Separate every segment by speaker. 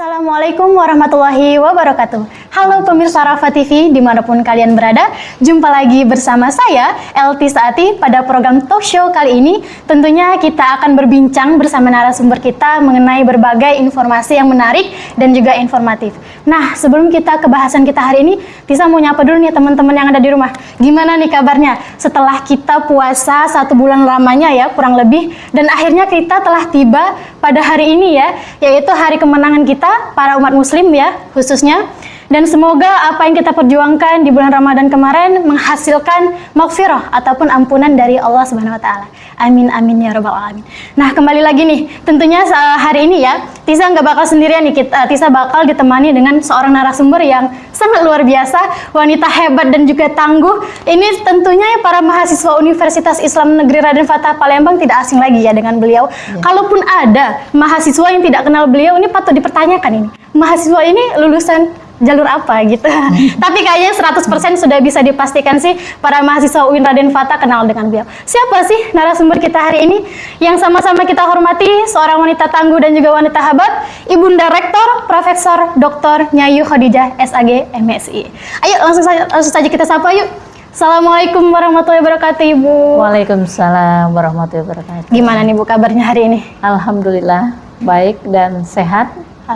Speaker 1: us Assalamualaikum warahmatullahi wabarakatuh. Halo pemirsa Rafa TV di mana pun kalian berada Jumpa lagi bersama saya Elti Saati pada program talk show kali ini. Tentunya kita akan berbincang bersama narasumber kita Mengenai berbagai informasi yang menarik dan juga informatif. Nah sebelum kita ke bahasan kita hari ini Tisa mau nyapa dulu nih teman-teman yang ada di rumah. Gimana nih kabarnya? Setelah kita puasa satu bulan lamanya ya kurang lebih Dan akhirnya kita telah tiba pada hari ini ya Yaitu hari kemenangan kita kita, para umat muslim ya khususnya. Dan semoga apa yang kita perjuangkan di bulan Ramadan kemarin menghasilkan maghfirah ataupun ampunan dari Allah Subhanahu wa taala. Amin amin ya rabbal alamin. Nah, kembali lagi nih, tentunya hari ini ya, Tisa nggak bakal sendirian nih, kita, Tisa bakal ditemani dengan seorang narasumber yang sangat luar biasa, wanita hebat dan juga tangguh. Ini tentunya ya para mahasiswa Universitas Islam Negeri Raden Fatah Palembang tidak asing lagi ya dengan beliau. Ya. Kalaupun ada mahasiswa yang tidak kenal beliau, ini patut dipertanyakan ini. Mahasiswa ini lulusan jalur apa gitu. Tapi kayaknya 100% sudah bisa dipastikan sih para mahasiswa UIN Raden Fata kenal dengan beliau. Siapa sih narasumber kita hari ini yang sama-sama kita hormati seorang wanita tangguh dan juga wanita hebat, Ibunda Rektor Profesor Dr. Nyayu Khadijah SAG MSI. Ayo langsung saja, langsung saja kita sapa yuk. Assalamualaikum warahmatullahi wabarakatuh Ibu.
Speaker 2: Waalaikumsalam warahmatullahi wabarakatuh.
Speaker 1: Gimana nih Bu kabarnya hari ini?
Speaker 2: Alhamdulillah baik dan sehat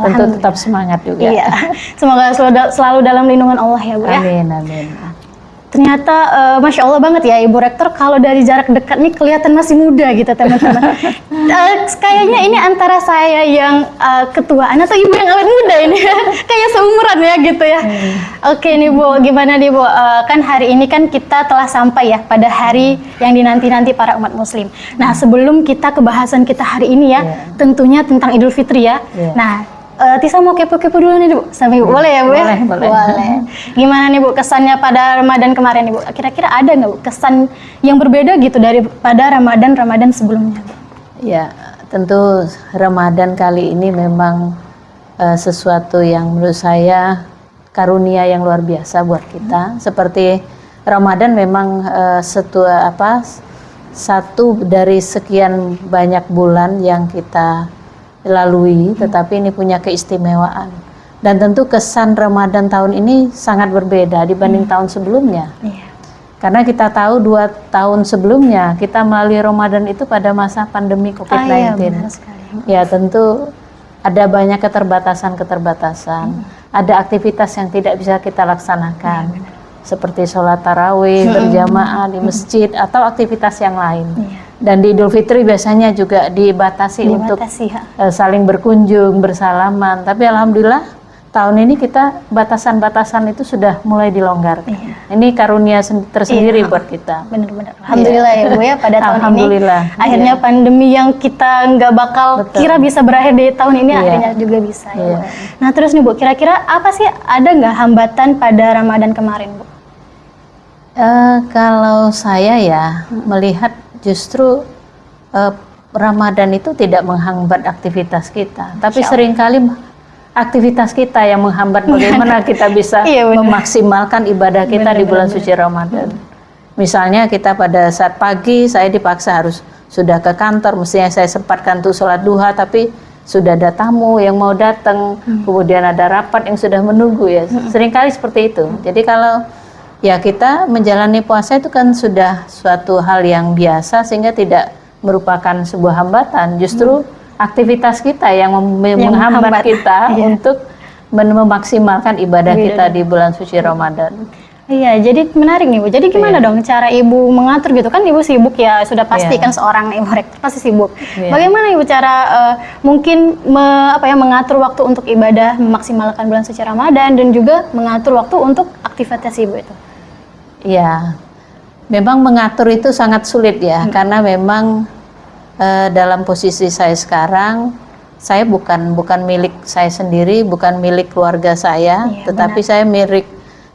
Speaker 2: Tentu tetap semangat juga.
Speaker 1: Iya. Semoga selalu dalam lindungan Allah ya Bu ya.
Speaker 2: Amin, amin.
Speaker 1: Ternyata uh, Masya Allah banget ya Ibu Rektor kalau dari jarak dekat nih kelihatan masih muda gitu teman-teman. uh, kayaknya ini antara saya yang uh, ketuaan atau Ibu yang awet muda ini. Kayak seumuran ya gitu ya. Hmm. Oke nih Bu, gimana nih Bu? Uh, kan hari ini kan kita telah sampai ya pada hari yang dinanti-nanti para umat muslim. Nah sebelum kita ke bahasan kita hari ini ya, yeah. tentunya tentang Idul Fitri ya. Yeah. Nah Uh, Tisa mau kepo-kepo dulu nih Bu, sampai Bu. Boleh ya Bu
Speaker 2: ya? Boleh, boleh. boleh.
Speaker 1: Gimana nih Bu kesannya pada Ramadan kemarin nih Bu? Kira-kira ada nggak Bu kesan yang berbeda gitu daripada Ramadan-Ramadan sebelumnya?
Speaker 2: Ya, tentu Ramadan kali ini memang uh, sesuatu yang menurut saya karunia yang luar biasa buat kita. Hmm. Seperti Ramadan memang uh, setu, apa satu dari sekian banyak bulan yang kita lalui, tetapi ini punya keistimewaan. Dan tentu kesan Ramadan tahun ini sangat berbeda dibanding hmm. tahun sebelumnya. Yeah. Karena kita tahu dua tahun sebelumnya kita melalui Ramadan itu pada masa pandemi COVID-19. Ah, iya, ya tentu ada banyak keterbatasan-keterbatasan, hmm. ada aktivitas yang tidak bisa kita laksanakan, ya, seperti sholat tarawih hmm. berjamaah di masjid atau aktivitas yang lain. Ya dan di Idul Fitri biasanya juga dibatasi, dibatasi untuk ya. uh, saling berkunjung, bersalaman. Tapi alhamdulillah tahun ini kita batasan-batasan itu sudah mulai dilonggarkan. Iya. Ini karunia tersendiri iya. buat kita.
Speaker 1: Benar-benar. Alhamdulillah iya. ya Bu ya pada tahun Alhamdulillah. ini. Akhirnya iya. pandemi yang kita nggak bakal Betul. kira bisa berakhir di tahun ini iya. akhirnya juga bisa ya. Iya. Nah terus nih Bu, kira-kira apa sih ada nggak hambatan pada Ramadan kemarin Bu?
Speaker 2: Uh, kalau saya ya hmm. melihat justru uh, Ramadan itu tidak menghambat aktivitas kita, tapi sering kali aktivitas kita yang menghambat bagaimana kita bisa iya, memaksimalkan ibadah kita bener, di bulan bener. suci Ramadan. Misalnya kita pada saat pagi saya dipaksa harus sudah ke kantor, mestinya saya sempatkan tuh sholat duha, tapi sudah ada tamu yang mau datang, hmm. kemudian ada rapat yang sudah menunggu ya. Hmm. Seringkali seperti itu. Jadi kalau ya kita menjalani puasa itu kan sudah suatu hal yang biasa sehingga tidak merupakan sebuah hambatan justru hmm. aktivitas kita yang, yang menghambat kita iya. untuk memaksimalkan ibadah iya. kita di bulan suci Ramadan.
Speaker 1: Iya, jadi menarik nih Bu. Jadi gimana iya. dong cara Ibu mengatur gitu kan Ibu sibuk ya, sudah pasti iya. kan seorang Ibu rektor pasti sibuk. Iya. Bagaimana Ibu cara uh, mungkin me, apa ya mengatur waktu untuk ibadah, memaksimalkan bulan suci Ramadan dan juga mengatur waktu untuk aktivitas Ibu itu?
Speaker 2: Ya, memang mengatur itu sangat sulit ya, hmm. karena memang uh, dalam posisi saya sekarang, saya bukan bukan milik saya sendiri, bukan milik keluarga saya, ya, tetapi benar. saya milik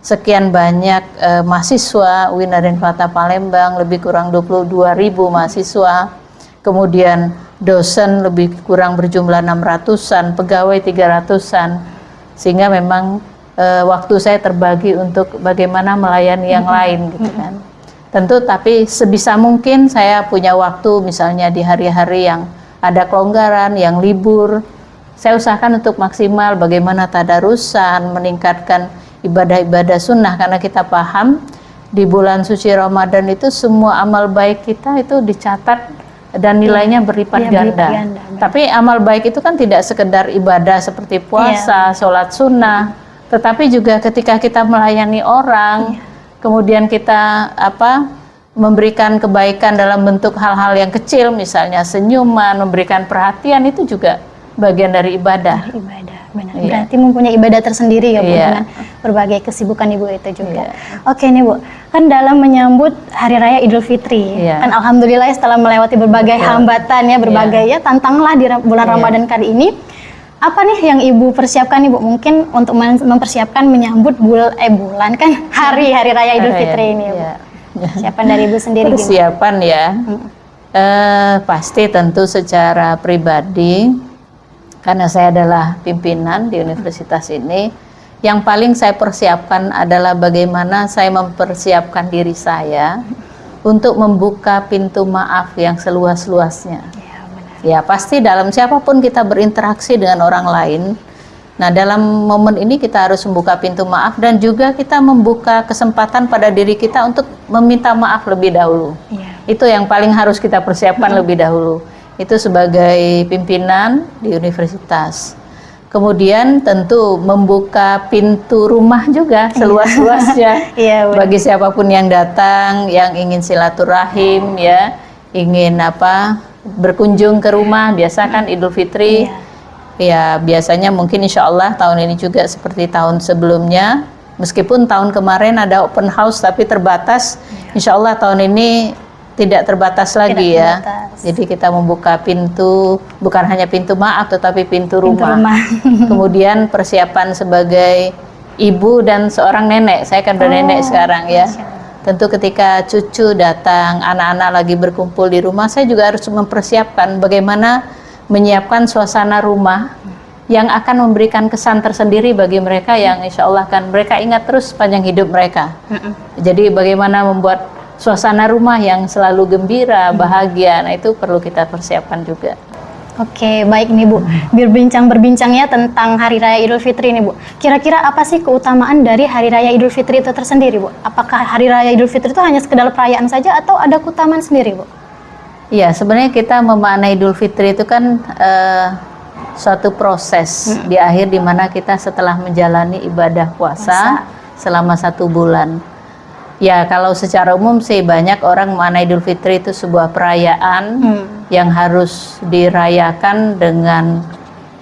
Speaker 2: sekian banyak uh, mahasiswa Winarin Fata Palembang, lebih kurang 22 ribu mahasiswa, kemudian dosen lebih kurang berjumlah 600-an, pegawai 300-an, sehingga memang uh, waktu saya terbagi untuk bagaimana melayani yang mm -hmm. lain gitu kan. Tentu tapi sebisa mungkin saya punya waktu misalnya di hari-hari yang ada kelonggaran, yang libur, saya usahakan untuk maksimal bagaimana tadarusan, meningkatkan ibadah-ibadah sunnah karena kita paham di bulan suci Ramadan itu semua amal baik kita itu dicatat dan nilainya berlipat
Speaker 1: Iya,
Speaker 2: ganda.
Speaker 1: berlipat ganda.
Speaker 2: Tapi amal baik itu kan tidak sekedar ibadah seperti puasa,
Speaker 1: Iya.
Speaker 2: sholat sunnah, tetapi juga ketika kita melayani orang,
Speaker 1: Iya.
Speaker 2: kemudian kita apa memberikan kebaikan dalam bentuk hal-hal yang kecil, misalnya senyuman, memberikan perhatian itu juga bagian dari ibadah.
Speaker 1: ibadah benar
Speaker 2: Iya.
Speaker 1: berarti mempunyai ibadah tersendiri ya bu
Speaker 2: Iya.
Speaker 1: dengan berbagai kesibukan ibu itu juga
Speaker 2: Iya.
Speaker 1: oke nih bu kan dalam menyambut hari raya idul fitri
Speaker 2: Iya.
Speaker 1: kan alhamdulillah setelah melewati berbagai
Speaker 2: Betul.
Speaker 1: hambatan ya berbagai ya tantangan lah di bulan
Speaker 2: Iya.
Speaker 1: ramadan kali ini apa nih yang ibu persiapkan ibu mungkin untuk mempersiapkan menyambut bul eh bulan kan hari hari raya idul fitri ini ya, bu.
Speaker 2: iya.
Speaker 1: persiapan dari ibu sendiri gimana?
Speaker 2: Persiapan ya, eh, pasti tentu secara pribadi, karena saya adalah pimpinan di universitas ini, yang paling saya persiapkan adalah bagaimana saya mempersiapkan diri saya untuk membuka pintu maaf yang seluas-luasnya.
Speaker 1: Ya
Speaker 2: Ya pasti dalam siapa pun kita berinteraksi dengan orang lain. Nah dalam momen ini kita harus membuka pintu maaf dan juga kita membuka kesempatan pada diri kita untuk meminta maaf lebih dahulu.
Speaker 1: iya
Speaker 2: Itu yang paling harus kita persiapkan lebih dahulu. Itu sebagai pimpinan di universitas. Kemudian tentu membuka pintu rumah juga seluas-luasnya
Speaker 1: iya benar
Speaker 2: bagi siapa pun yang datang yang ingin silaturahim ya ingin apa berkunjung ke rumah biasa kan Idul Fitri. Ya biasanya mungkin insya Allah tahun ini juga seperti tahun sebelumnya. Meskipun tahun kemarin ada open house tapi terbatas. Insya Allah tahun ini tidak terbatas lagi ya.
Speaker 1: terbatas.
Speaker 2: jadi kita membuka pintu bukan hanya pintu maaf tetapi pintu
Speaker 1: Pintu
Speaker 2: rumah,
Speaker 1: rumah.
Speaker 2: kemudian persiapan sebagai ibu dan seorang nenek. Saya kan udah
Speaker 1: Oh,
Speaker 2: nenek sekarang ya. Tentu ketika cucu datang anak-anak lagi berkumpul di rumah saya juga harus mempersiapkan bagaimana menyiapkan suasana rumah yang akan memberikan kesan tersendiri bagi mereka yang insya Allah kan mereka ingat terus sepanjang hidup mereka. Jadi bagaimana membuat suasana rumah yang selalu gembira bahagia nah itu perlu kita persiapkan juga
Speaker 1: Oke, baik nih Bu. Berbincang-berbincang ya tentang Hari Raya Idul Fitri nih Bu. Kira-kira apa sih keutamaan dari Hari Raya Idul Fitri itu tersendiri Bu? Apakah Hari Raya Idul Fitri itu hanya sekedar perayaan saja atau ada keutamaan sendiri Bu?
Speaker 2: Iya, sebenarnya kita memaknai Idul Fitri itu kan eh, suatu proses di akhir di mana kita setelah menjalani ibadah puasa selama satu bulan. Ya, kalau secara umum sih banyak orang memaknai Idul Fitri itu sebuah perayaan
Speaker 1: Hmm.
Speaker 2: yang harus dirayakan dengan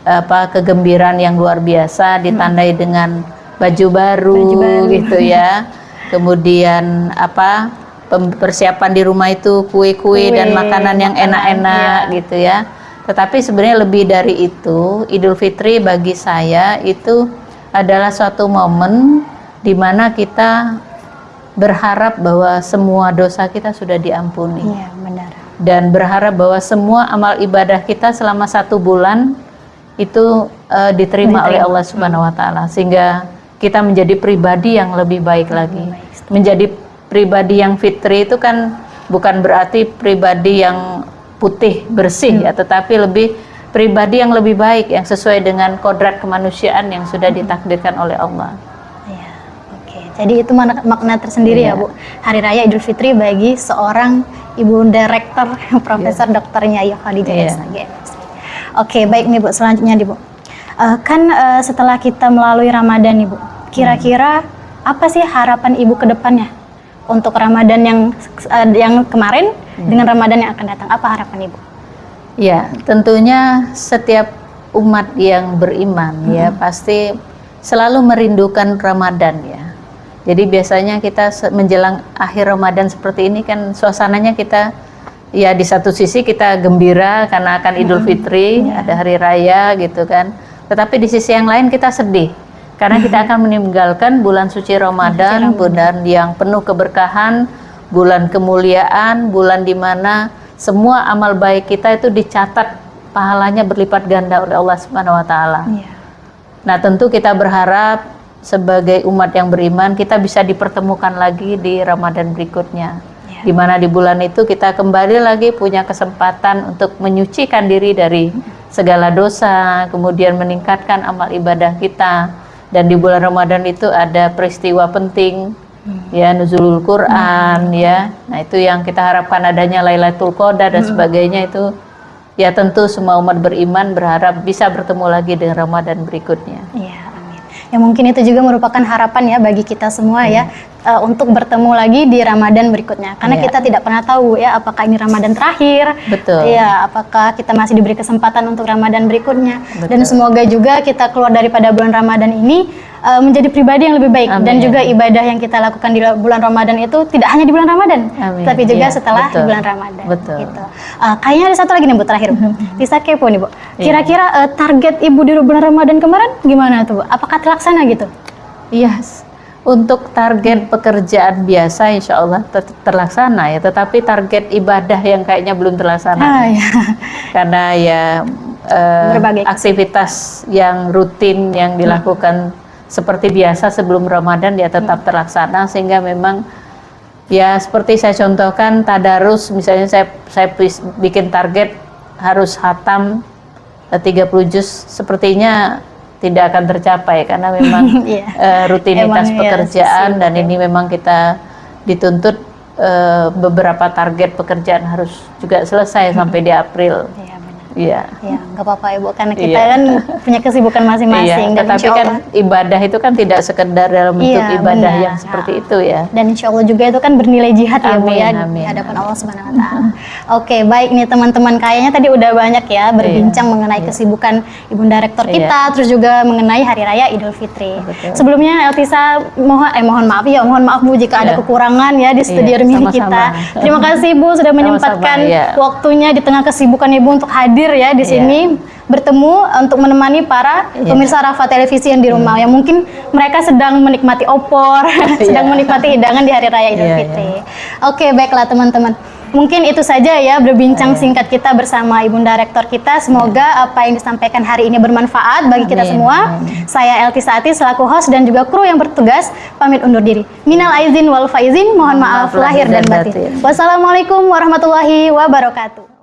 Speaker 2: apa kegembiraan yang luar biasa ditandai dengan baju baru,
Speaker 1: Baju baru.
Speaker 2: gitu ya. Kemudian apa persiapan di rumah itu kue-kue dan makanan yang enak-enak
Speaker 1: iya.
Speaker 2: gitu ya. Tetapi sebenarnya lebih dari itu, Idul Fitri bagi saya itu adalah suatu momen di mana kita berharap bahwa semua dosa kita sudah diampuni
Speaker 1: Iya, benar.
Speaker 2: dan berharap bahwa semua amal ibadah kita selama satu bulan itu eh, diterima, oleh
Speaker 1: Diterima.
Speaker 2: Allah Subhanahu Wa Taala sehingga kita menjadi pribadi yang lebih baik lagi.
Speaker 1: baik.
Speaker 2: Menjadi pribadi yang fitri itu kan bukan berarti pribadi yang putih bersih ya, tetapi lebih pribadi yang lebih baik yang sesuai dengan kodrat kemanusiaan yang sudah ditakdirkan oleh Allah.
Speaker 1: Iya. Jadi itu makna tersendiri
Speaker 2: Iya.
Speaker 1: ya Bu. Hari Raya Idul Fitri bagi seorang Ibu Direktur Profesor Dr. Nyayo Khadijah
Speaker 2: Iya.
Speaker 1: SAG. Oke, baik nih Bu. Selanjutnya nih Bu. Eh, kan eh, setelah kita melalui Ramadan nih Bu, kira-kira apa sih harapan Ibu ke depannya untuk Ramadan yang eh, yang kemarin dengan Ramadan yang akan datang? Apa harapan Ibu?
Speaker 2: Ya, tentunya setiap umat yang beriman ya pasti selalu merindukan Ramadan ya. Jadi biasanya kita menjelang akhir Ramadan seperti ini kan suasananya kita ya di satu sisi kita gembira karena akan Idul Fitri, ada hari raya gitu kan. Tetapi di sisi yang lain kita sedih karena kita akan meninggalkan bulan suci Ramadan, bulan yang penuh keberkahan, bulan kemuliaan, bulan di mana semua amal baik kita itu dicatat pahalanya berlipat ganda oleh Allah Subhanahu wa taala.
Speaker 1: Iya.
Speaker 2: Nah, tentu kita berharap sebagai umat yang beriman kita bisa dipertemukan lagi di Ramadan berikutnya.
Speaker 1: Iya.
Speaker 2: Di mana di bulan itu kita kembali lagi punya kesempatan untuk menyucikan diri dari segala dosa, kemudian meningkatkan amal ibadah kita. Dan di bulan Ramadan itu ada peristiwa penting ya nuzulul Quran ya. Nah, itu yang kita harapkan adanya Lailatul Qadar dan sebagainya itu ya tentu semua umat beriman berharap bisa bertemu lagi dengan Ramadan berikutnya.
Speaker 1: Amin. Ya mungkin itu juga merupakan harapan ya bagi kita semua ya eh, untuk bertemu lagi di Ramadan berikutnya. Karena
Speaker 2: Iya.
Speaker 1: kita tidak pernah tahu ya apakah ini Ramadan terakhir.
Speaker 2: Betul.
Speaker 1: Iya, apakah kita masih diberi kesempatan untuk Ramadan berikutnya. Dan
Speaker 2: Betul.
Speaker 1: semoga juga kita keluar daripada bulan Ramadan ini eh, menjadi pribadi yang lebih baik dan
Speaker 2: Amin.
Speaker 1: juga ibadah yang kita lakukan di bulan Ramadan itu tidak hanya di bulan Ramadan,
Speaker 2: Amin.
Speaker 1: tapi juga
Speaker 2: Iya,
Speaker 1: setelah
Speaker 2: betul.
Speaker 1: bulan Ramadan.
Speaker 2: Betul.
Speaker 1: Gitu. Eh, kayaknya ada satu lagi nih Bu terakhir. Bisa kepo nih Bu.
Speaker 2: Iya.
Speaker 1: Kira-kira eh, target Ibu di bulan Ramadan kemarin gimana tuh Bu? Apakah terlaksana gitu?
Speaker 2: Iya, s- untuk target pekerjaan biasa insya Allah ter- terlaksana ya, tetapi target ibadah yang kayaknya belum terlaksana.
Speaker 1: Ah, ya.
Speaker 2: Karena ya
Speaker 1: Berbagai
Speaker 2: aktivitas yang rutin yang dilakukan seperti biasa sebelum Ramadan ya tetap terlaksana sehingga memang ya seperti saya contohkan tadarus misalnya saya saya bikin target harus hatam eh, 30 juz sepertinya tidak akan tercapai karena memang
Speaker 1: Iya.
Speaker 2: eh, rutinitas
Speaker 1: Emang ya,
Speaker 2: pekerjaan dan
Speaker 1: sibuk ya.
Speaker 2: ini memang kita dituntut eh, beberapa target pekerjaan harus juga selesai sampai di April.
Speaker 1: Iya benar.
Speaker 2: Iya.
Speaker 1: Ya, nggak apa-apa Ibu karena kita
Speaker 2: Iya.
Speaker 1: kan punya kesibukan masing-masing
Speaker 2: Iya,
Speaker 1: dan
Speaker 2: tetapi
Speaker 1: insya
Speaker 2: kan
Speaker 1: Allah
Speaker 2: ibadah itu kan tidak sekedar dalam bentuk
Speaker 1: Iya,
Speaker 2: ibadah
Speaker 1: benar.
Speaker 2: yang seperti itu ya.
Speaker 1: dan insya Allah juga itu kan bernilai jihad ya Bu
Speaker 2: Amin,
Speaker 1: ya
Speaker 2: amin,
Speaker 1: di hadapan Allah Subhanahu Wa Taala. Oke baik nih teman-teman kayaknya tadi udah banyak ya berbincang mengenai kesibukan ibunda rektor
Speaker 2: Iya.
Speaker 1: kita, terus juga mengenai hari raya Idul Fitri.
Speaker 2: Betul.
Speaker 1: Sebelumnya Eltisa mohon eh mohon maaf ya mohon maaf Bu jika ada
Speaker 2: Iya.
Speaker 1: kekurangan ya di studio
Speaker 2: Iya, sama-sama.
Speaker 1: kita. Terima kasih Bu sudah menyempatkan
Speaker 2: iya.
Speaker 1: waktunya di tengah kesibukan Ibu untuk hadir ya di
Speaker 2: Iya.
Speaker 1: sini bertemu untuk menemani para
Speaker 2: Iya.
Speaker 1: pemirsa Rafa televisi yang di rumah yang mungkin mereka sedang menikmati opor, sedang
Speaker 2: Iya.
Speaker 1: menikmati hidangan di hari raya Idul
Speaker 2: Iya,
Speaker 1: Fitri. Oke, baiklah teman-teman. Mungkin itu saja ya berbincang singkat kita bersama Ibunda Rektor kita. Semoga apa yang disampaikan hari ini bermanfaat bagi kita
Speaker 2: Amin,
Speaker 1: semua.
Speaker 2: amin.
Speaker 1: Saya Elti Saati selaku host dan juga kru yang bertugas pamit undur diri. Minal aizin wal faizin, mohon maaf lahir dan
Speaker 2: batin.
Speaker 1: Wassalamualaikum warahmatullahi wabarakatuh.